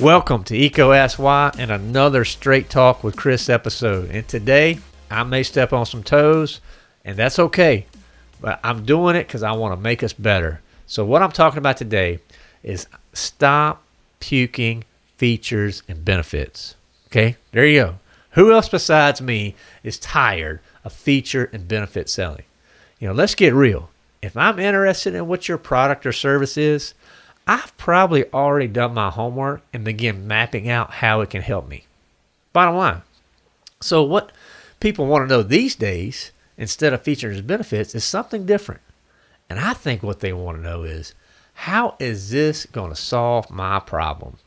Welcome to EECO Why and another Straight Talk with Chris episode. And today I may step on some toes, and that's okay. But I'm doing it because I want to make us better. So, what I'm talking about today is stop puking features and benefits. Okay, there you go. Who else besides me is tired of feature and benefit selling? You know, let's get real. If I'm interested in what your product or service is, I've probably already done my homework and begin mapping out how it can help me. Bottom line. So, what people want to know these days, instead of features and benefits, is something different. And I think what they want to know is how is this going to solve my problem?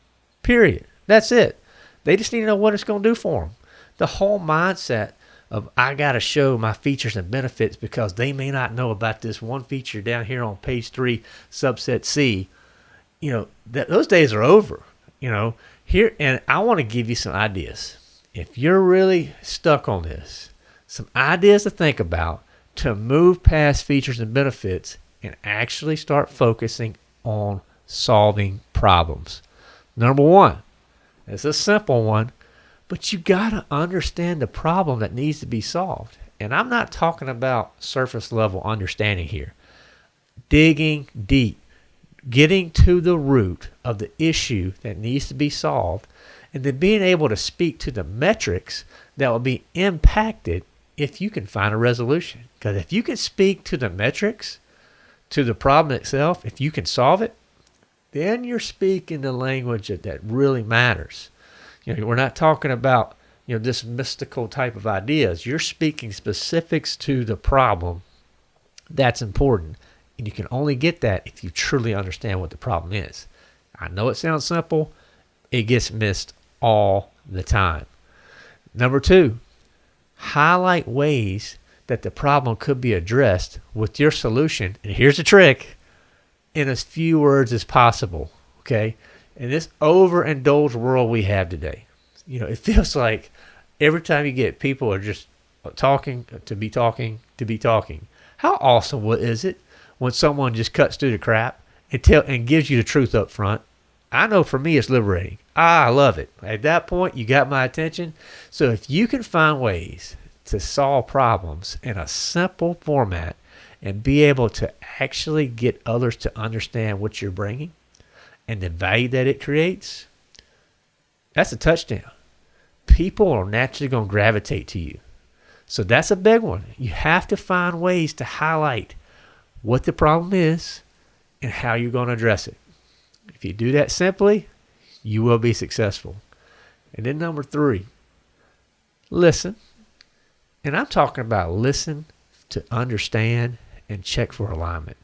Period. That's it. They just need to know what it's going to do for them. The whole mindset of I got to show my features and benefits because they may not know about this one feature down here on page three, subset C. You know, that those days are over. You know, here, and I want to give you some ideas. If you're really stuck on this, some ideas to think about to move past features and benefits and actually start focusing on solving problems. Number one, it's a simple one, but you got to understand the problem that needs to be solved. And I'm not talking about surface level understanding here. Digging deep, getting to the root of the issue that needs to be solved, and then being able to speak to the metrics that will be impacted if you can find a resolution. Because if you can speak to the metrics, to the problem itself, if you can solve it, then you're speaking the language that, that really matters. You know, we're not talking about you know this mystical type of ideas. You're speaking specifics to the problem that's important. And you can only get that if you truly understand what the problem is. I know it sounds simple, it gets missed all the time. Number two, highlight ways that the problem could be addressed with your solution. And here's the trick in as few words as possible. Okay. In this overindulged world we have today, you know, it feels like every time you get people are just talking uh, to be talking to be talking. How awesome is it when someone just cuts through the crap and tell and gives you the truth up front? I know for me it's liberating. I love it. At that point, you got my attention. So if you can find ways to solve problems in a simple format and be able to actually get others to understand what you're bringing and the value that it creates, that's a touchdown. People are naturally going to gravitate to you. So that's a big one. You have to find ways to highlight what the problem is and how you're going to address it. If you do that simply, you will be successful. And then number three, listen. And I'm talking about listen to understand and check for alignment.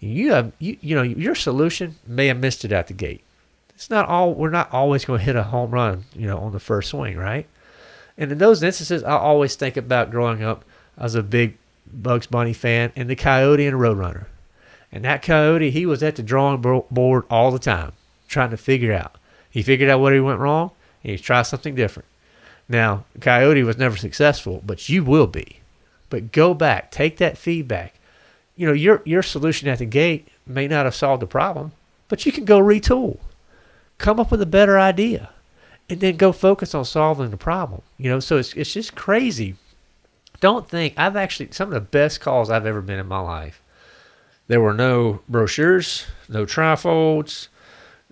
You have you, you know your solution may have missed it at the gate. It's not all we're not always going to hit a home run, you know, on the first swing, right? And in those instances, I always think about growing up as a big Bugs Bunny fan and the Coyote and Roadrunner. And that Coyote, he was at the drawing board all the time, trying to figure out. He figured out what he went wrong, and he tried something different. Now, Coyote was never successful, but you will be. But go back, take that feedback. You know, your your solution at the gate may not have solved the problem, but you can go retool. Come up with a better idea. And then go focus on solving the problem. You know, so it's it's just crazy. Don't think I've actually some of the best calls I've ever been in my life. There were no brochures, no trifolds,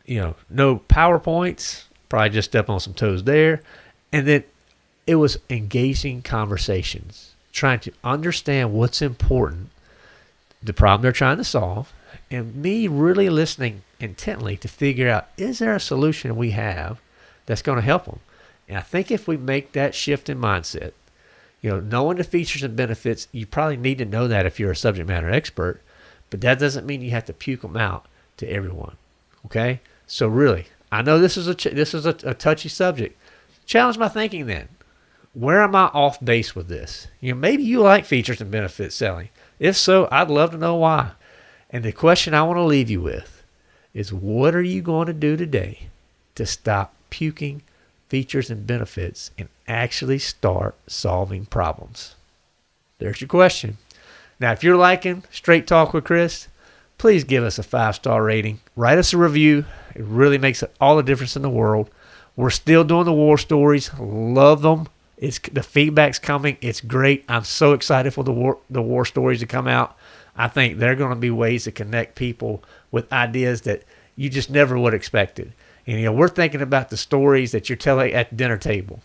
you know, no PowerPoints. Probably just step on some toes there. And then it was engaging conversations, trying to understand what's important, the problem they're trying to solve, and me really listening intently to figure out is there a solution we have that's going to help them. And I think if we make that shift in mindset, you know, knowing the features and benefits, you probably need to know that if you're a subject matter expert, but that doesn't mean you have to puke them out to everyone. Okay? So really, I know this is a this is a, a touchy subject, Challenge my thinking then. Where am I off base with this? You know, maybe you like features and benefits selling. If so, I'd love to know why. And the question I want to leave you with is what are you going to do today to stop puking features and benefits and actually start solving problems? There's your question. Now, if you're liking Straight Talk with Chris, please give us a five star rating. Write us a review. It really makes all the difference in the world. We're still doing the war stories. Love them. It's the feedback's coming. It's great. I'm so excited for the war the war stories to come out. I think they're going to be ways to connect people with ideas that you just never would have expected. And you know, we're thinking about the stories that you're telling at the dinner table,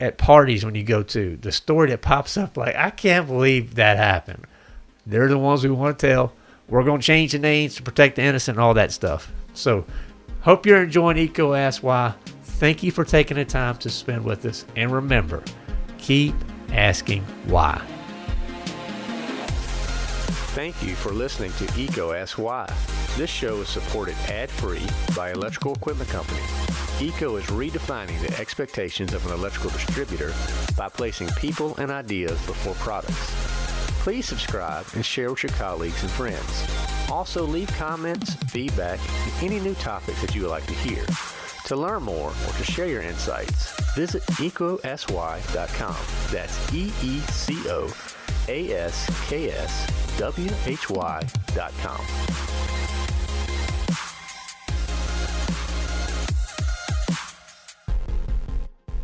at parties when you go to. The story that pops up like, I can't believe that happened. They're the ones we want to tell. We're going to change the names to protect the innocent and all that stuff. So, hope you're enjoying EECO Ask Why. Thank you for taking the time to spend with us. And remember, keep asking why. Thank you for listening to EECO Ask Why. This show is supported ad-free by Electrical Equipment Company. EECO is redefining the expectations of an electrical distributor by placing people and ideas before products. Please subscribe and share with your colleagues and friends. Also leave comments, feedback, and any new topics that you would like to hear. To learn more or to share your insights, visit eecoaskwhy.com. That's E-E-C-O A-S-K-S W-H-Y.com.